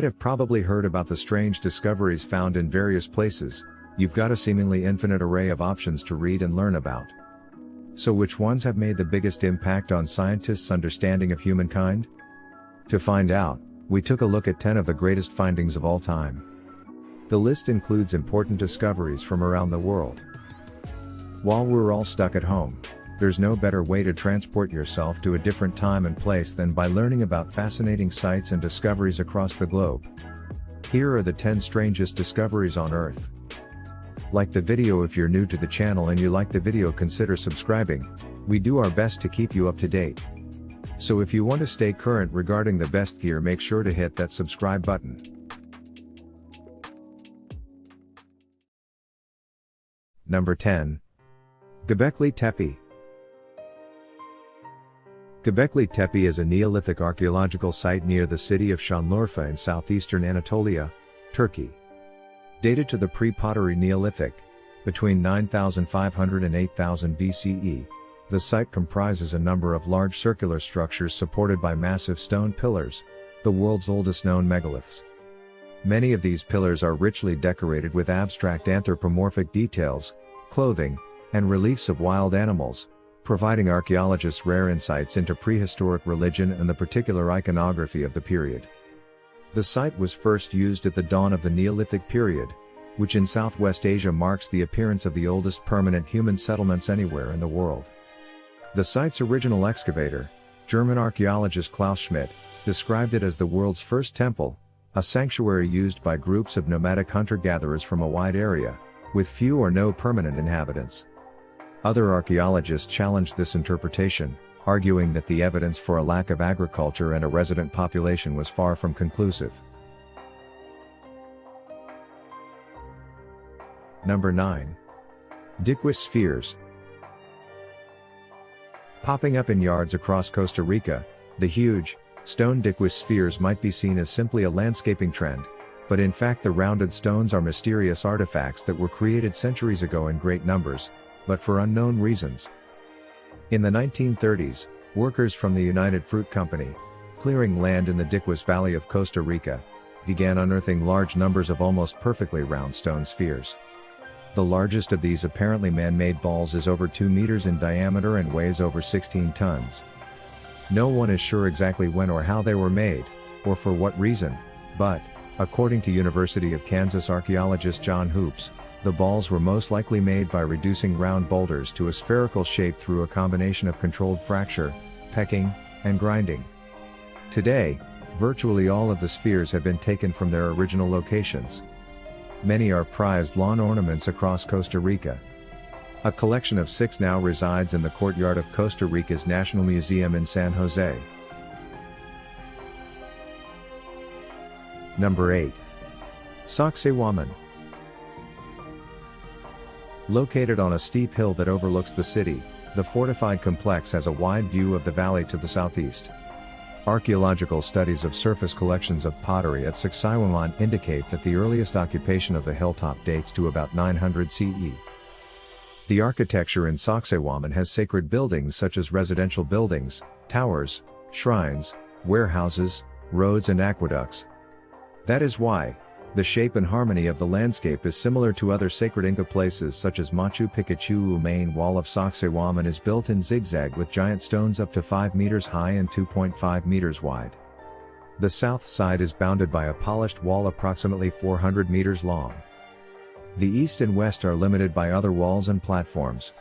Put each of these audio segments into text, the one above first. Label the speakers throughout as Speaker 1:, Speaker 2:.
Speaker 1: might have probably heard about the strange discoveries found in various places, you've got a seemingly infinite array of options to read and learn about. So which ones have made the biggest impact on scientists' understanding of humankind? To find out, we took a look at 10 of the greatest findings of all time. The list includes important discoveries from around the world. While we're all stuck at home, there's no better way to transport yourself to a different time and place than by learning about fascinating sights and discoveries across the globe. Here are the 10 strangest discoveries on Earth. Like the video if you're new to the channel and you like the video consider subscribing, we do our best to keep you up to date. So if you want to stay current regarding the best gear make sure to hit that subscribe button. Number 10. Göbekli Tepe. Göbekli Tepe is a Neolithic archaeological site near the city of Şanlıurfa in southeastern Anatolia, Turkey. Dated to the pre-pottery Neolithic, between 9500 and 8000 BCE, the site comprises a number of large circular structures supported by massive stone pillars, the world's oldest known megaliths. Many of these pillars are richly decorated with abstract anthropomorphic details, clothing, and reliefs of wild animals, providing archaeologists rare insights into prehistoric religion and the particular iconography of the period. The site was first used at the dawn of the Neolithic period, which in Southwest Asia marks the appearance of the oldest permanent human settlements anywhere in the world. The site's original excavator, German archaeologist Klaus Schmidt, described it as the world's first temple, a sanctuary used by groups of nomadic hunter-gatherers from a wide area, with few or no permanent inhabitants. Other archaeologists challenged this interpretation, arguing that the evidence for a lack of agriculture and a resident population was far from conclusive. Number 9. Diquis spheres. Popping up in yards across Costa Rica, the huge, stone Diquis spheres might be seen as simply a landscaping trend, but in fact the rounded stones are mysterious artifacts that were created centuries ago in great numbers, but for unknown reasons. In the 1930s, workers from the United Fruit Company, clearing land in the Diquis Valley of Costa Rica, began unearthing large numbers of almost perfectly round stone spheres. The largest of these apparently man-made balls is over 2 meters in diameter and weighs over 16 tons. No one is sure exactly when or how they were made, or for what reason, but, according to University of Kansas archaeologist John Hoopes, the balls were most likely made by reducing round boulders to a spherical shape through a combination of controlled fracture, pecking, and grinding. Today, virtually all of the spheres have been taken from their original locations. Many are prized lawn ornaments across Costa Rica. A collection of six now resides in the courtyard of Costa Rica's National Museum in San Jose. Number 8. Sacsayhuaman. Located on a steep hill that overlooks the city, the fortified complex has a wide view of the valley to the southeast. Archaeological studies of surface collections of pottery at Sacsayhuaman indicate that the earliest occupation of the hilltop dates to about 900 CE. The architecture in Sacsayhuaman has sacred buildings such as residential buildings, towers, shrines, warehouses, roads and aqueducts. That is why, the shape and harmony of the landscape is similar to other sacred Inca places such as Machu Picchu. main wall of Sacsayhuaman is built in zigzag with giant stones up to 5 meters high and 2.5 meters wide. The south side is bounded by a polished wall approximately 400 meters long. The east and west are limited by other walls and platforms.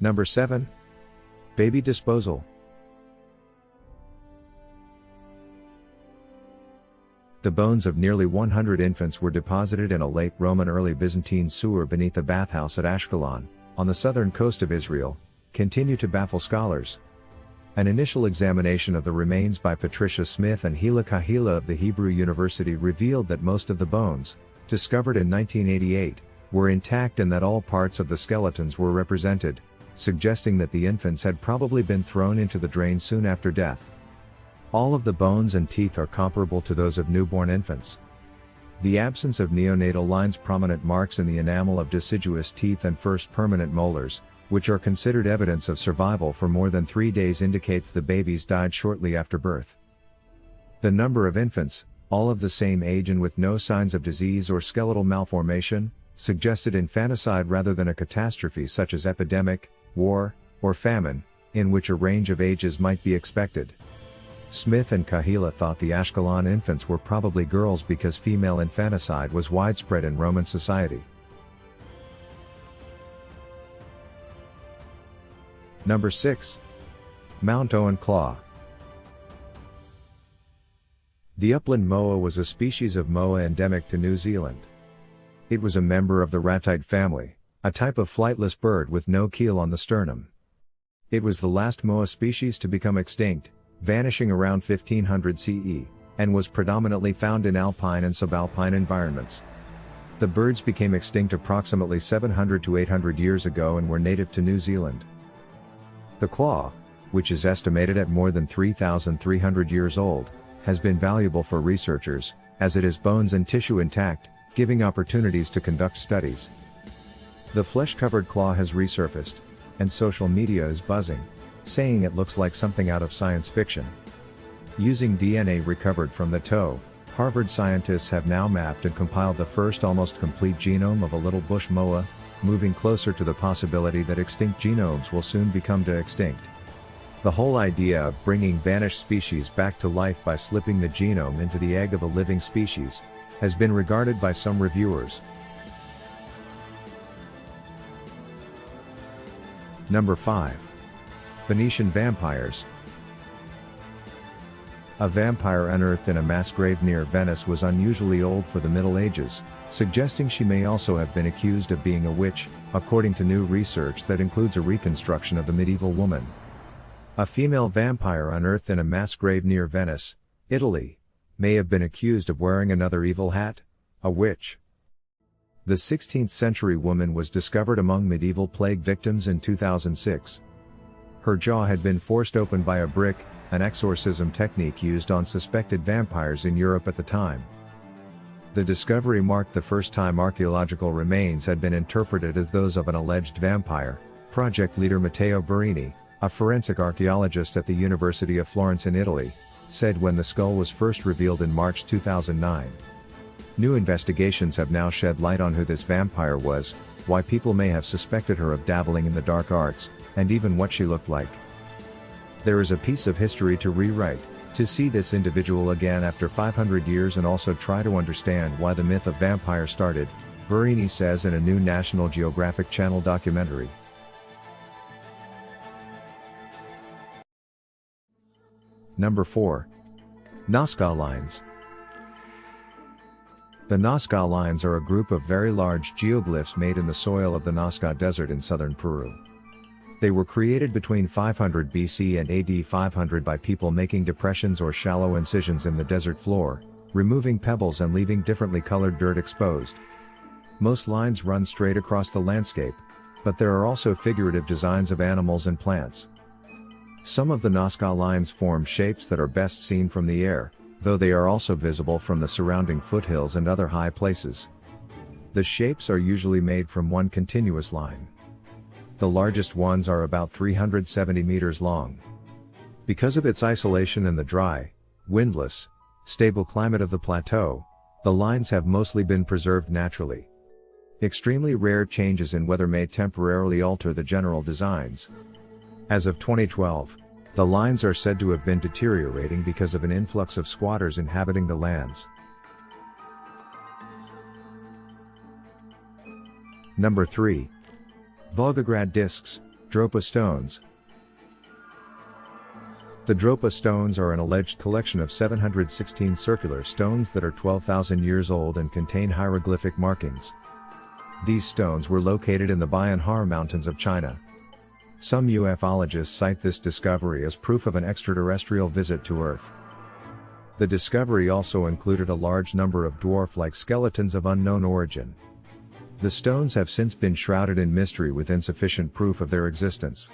Speaker 1: Number 7. Baby Disposal The bones of nearly 100 infants were deposited in a late Roman early Byzantine sewer beneath a bathhouse at Ashkelon, on the southern coast of Israel, continue to baffle scholars. An initial examination of the remains by Patricia Smith and Hila Kahila of the Hebrew University revealed that most of the bones, discovered in 1988, were intact and that all parts of the skeletons were represented, suggesting that the infants had probably been thrown into the drain soon after death. All of the bones and teeth are comparable to those of newborn infants. The absence of neonatal lines prominent marks in the enamel of deciduous teeth and first permanent molars, which are considered evidence of survival for more than three days indicates the babies died shortly after birth. The number of infants, all of the same age and with no signs of disease or skeletal malformation, suggested infanticide rather than a catastrophe such as epidemic, war, or famine, in which a range of ages might be expected. Smith and Kahila thought the Ashkelon infants were probably girls because female infanticide was widespread in Roman society. Number 6. Mount Owen Claw. The upland moa was a species of moa endemic to New Zealand. It was a member of the ratite family, a type of flightless bird with no keel on the sternum. It was the last moa species to become extinct, vanishing around 1500 CE, and was predominantly found in alpine and subalpine environments. The birds became extinct approximately 700 to 800 years ago and were native to New Zealand. The claw, which is estimated at more than 3,300 years old, has been valuable for researchers, as it has bones and tissue intact, giving opportunities to conduct studies. The flesh-covered claw has resurfaced, and social media is buzzing, saying it looks like something out of science fiction. Using DNA recovered from the toe, Harvard scientists have now mapped and compiled the first almost complete genome of a little bush moa, moving closer to the possibility that extinct genomes will soon become de extinct. The whole idea of bringing vanished species back to life by slipping the genome into the egg of a living species, has been regarded by some reviewers. Number 5. Venetian Vampires A vampire unearthed in a mass grave near Venice was unusually old for the Middle Ages, suggesting she may also have been accused of being a witch, according to new research that includes a reconstruction of the medieval woman. A female vampire unearthed in a mass grave near Venice, Italy, may have been accused of wearing another evil hat, a witch. The 16th century woman was discovered among medieval plague victims in 2006. Her jaw had been forced open by a brick, an exorcism technique used on suspected vampires in Europe at the time. The discovery marked the first time archaeological remains had been interpreted as those of an alleged vampire, project leader Matteo Borrini, a forensic archaeologist at the University of Florence in Italy, said when the skull was first revealed in March 2009. New investigations have now shed light on who this vampire was, why people may have suspected her of dabbling in the dark arts, and even what she looked like. There is a piece of history to rewrite, to see this individual again after 500 years and also try to understand why the myth of vampire started, Borrini says in a new National Geographic Channel documentary. Number 4. Nazca Lines The Nazca Lines are a group of very large geoglyphs made in the soil of the Nazca Desert in southern Peru. They were created between 500 BC and AD 500 by people making depressions or shallow incisions in the desert floor, removing pebbles and leaving differently colored dirt exposed. Most lines run straight across the landscape, but there are also figurative designs of animals and plants. Some of the Nazca lines form shapes that are best seen from the air, though they are also visible from the surrounding foothills and other high places. The shapes are usually made from one continuous line. The largest ones are about 370 meters long. Because of its isolation in the dry, windless, stable climate of the plateau, the lines have mostly been preserved naturally. Extremely rare changes in weather may temporarily alter the general designs. As of 2012, the lines are said to have been deteriorating because of an influx of squatters inhabiting the lands. Number 3. Volgograd discs, Dropa stones. The Dropa stones are an alleged collection of 716 circular stones that are 12,000 years old and contain hieroglyphic markings. These stones were located in the Bayan Har Mountains of China. Some ufologists cite this discovery as proof of an extraterrestrial visit to Earth. The discovery also included a large number of dwarf-like skeletons of unknown origin. The stones have since been shrouded in mystery with insufficient proof of their existence.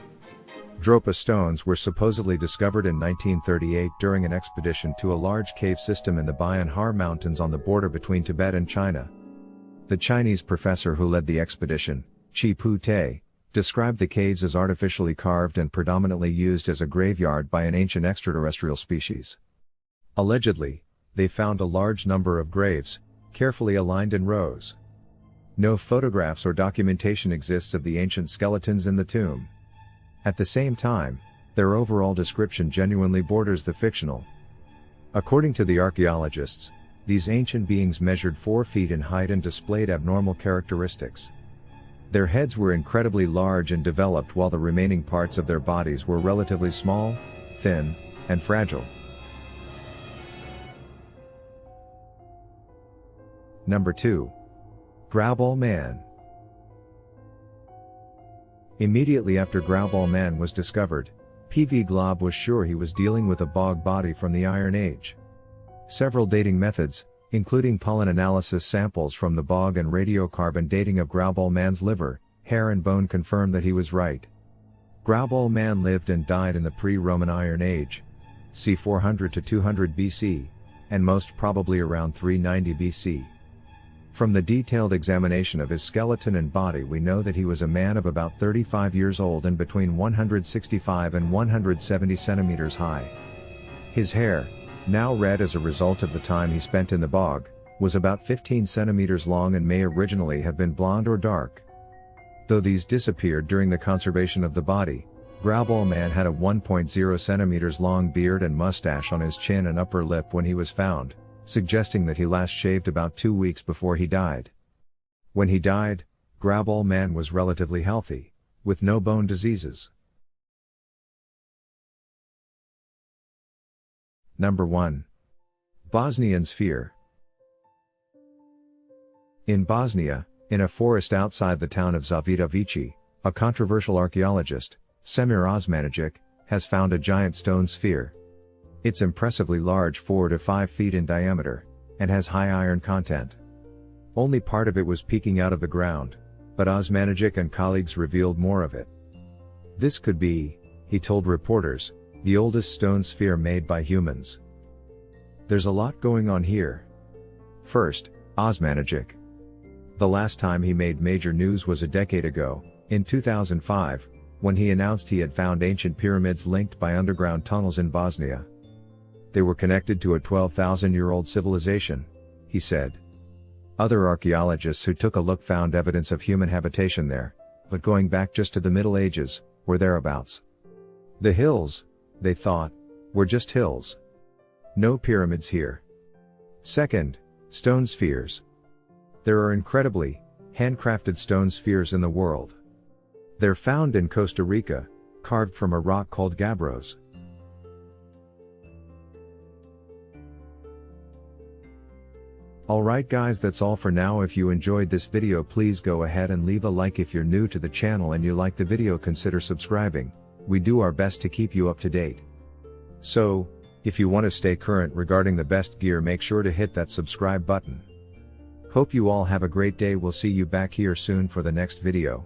Speaker 1: Dropa stones were supposedly discovered in 1938 during an expedition to a large cave system in the Bayan Har Mountains on the border between Tibet and China. The Chinese professor who led the expedition, Chi Pu Te, described the caves as artificially carved and predominantly used as a graveyard by an ancient extraterrestrial species. Allegedly, they found a large number of graves, carefully aligned in rows. No photographs or documentation exists of the ancient skeletons in the tomb. At the same time, their overall description genuinely borders the fictional. According to the archaeologists, these ancient beings measured 4 feet in height and displayed abnormal characteristics. Their heads were incredibly large and developed while the remaining parts of their bodies were relatively small, thin, and fragile. Number 2. Grauballe Man Immediately after Grauballe Man was discovered, P.V. Glob was sure he was dealing with a bog body from the Iron Age. Several dating methods, including pollen analysis samples from the bog and radiocarbon dating of Grauballe man's liver, hair and bone confirmed that he was right. Grauballe man lived and died in the pre-Roman Iron Age, c. 400 to 200 BC, and most probably around 390 BC. From the detailed examination of his skeleton and body we know that he was a man of about 35 years old and between 165 and 170 centimeters high. His hair, now red as a result of the time he spent in the bog, was about 15 centimeters long and may originally have been blonde or dark. Though these disappeared during the conservation of the body, Grauballe man had a 1.0 centimeters long beard and mustache on his chin and upper lip when he was found, suggesting that he last shaved about two weeks before he died. When he died, Grauballe man was relatively healthy, with no bone diseases. Number 1. Bosnian Sphere. In Bosnia, in a forest outside the town of Zavidovici, a controversial archaeologist, Semir Osmanagic, has found a giant stone sphere. It's impressively large 4 to 5 feet in diameter, and has high iron content. Only part of it was peeking out of the ground, but Osmanagic and colleagues revealed more of it. This could be, he told reporters, the oldest stone sphere made by humans. There's a lot going on here. First, Osmanagic. The last time he made major news was a decade ago, in 2005, when he announced he had found ancient pyramids linked by underground tunnels in Bosnia. They were connected to a 12,000 year old civilization, he said. Other archaeologists who took a look found evidence of human habitation there, but going back just to the Middle Ages, or thereabouts. The hills, they thought, were just hills. No pyramids here. Second, stone spheres. There are incredibly, handcrafted stone spheres in the world. They're found in Costa Rica, carved from a rock called gabbros. Alright guys that's all for now if you enjoyed this video please go ahead and leave a like if you're new to the channel and you like the video consider subscribing we do our best to keep you up to date. So, if you want to stay current regarding the best gear make sure to hit that subscribe button. Hope you all have a great day we'll see you back here soon for the next video.